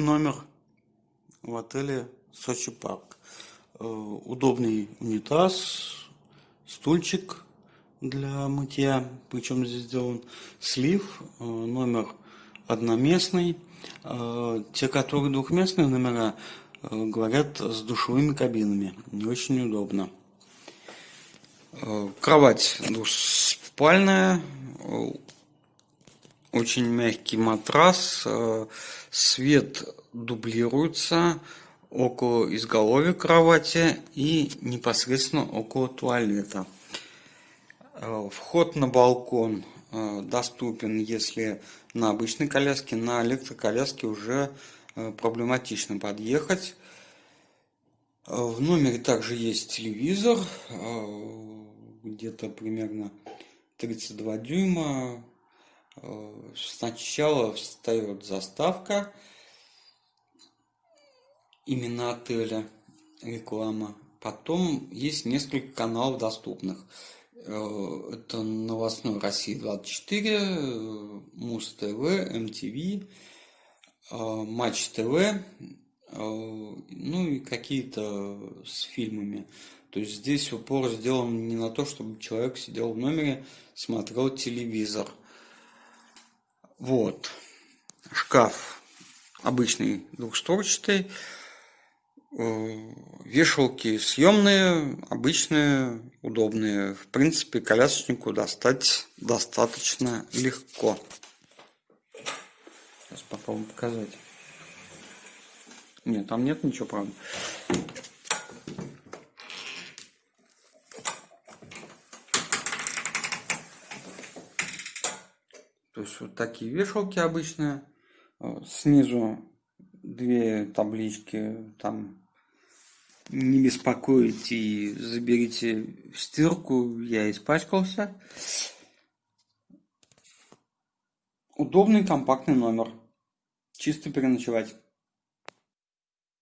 номер в отеле Сочи Парк. Э, удобный унитаз, стульчик для мытья, причем здесь сделан слив, э, номер одноместный. Э, те, которые двухместные номера, говорят с душевыми кабинами, не очень удобно. Кровать двуспальная, очень мягкий матрас, э, свет дублируется около изголовья кровати и непосредственно около туалета. Э, вход на балкон э, доступен, если на обычной коляске, на электроколяске уже проблематично подъехать. В номере также есть телевизор, где-то примерно 32 дюйма, Сначала встает заставка именно отеля, реклама. Потом есть несколько каналов доступных. Э, это новостной России 24, Муз ТВ, МТВ, э, Матч ТВ, э, ну и какие-то с фильмами. То есть здесь упор сделан не на то, чтобы человек сидел в номере, смотрел телевизор – вот. Шкаф обычный двухстворчатый. Э, вешалки съемные, обычные, удобные. В принципе, колясочнику достать достаточно легко. Сейчас попробую показать. Нет, там нет ничего, правда. То есть вот такие вешалки обычные. Э, снизу две таблички, там не беспокоить и заберите стирку, я испачкался. Удобный компактный номер. Чисто переночевать.